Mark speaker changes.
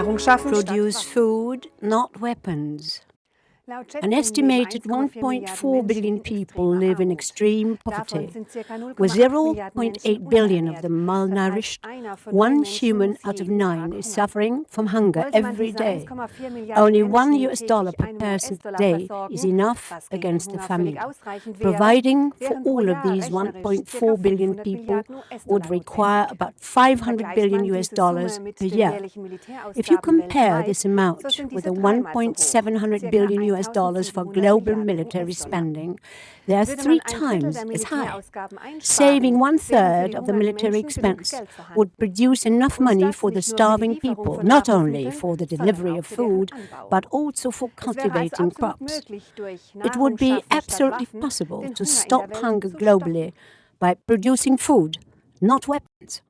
Speaker 1: Produce food, not weapons. An estimated 1.4 billion people live in extreme poverty, with 0.8 billion of them malnourished. One human out of nine is suffering from hunger every day. Only one US dollar per person per day is enough against the famine. Providing for all of these 1.4 billion people would require about 500 billion US dollars per year. If you compare this amount with the 1.700 billion US dollars for global military spending. They are three times as high. Saving one third of the military expense would produce enough money for the starving people, not only for the delivery of food, but also for cultivating crops. It would be absolutely possible to stop hunger globally by producing food, not weapons.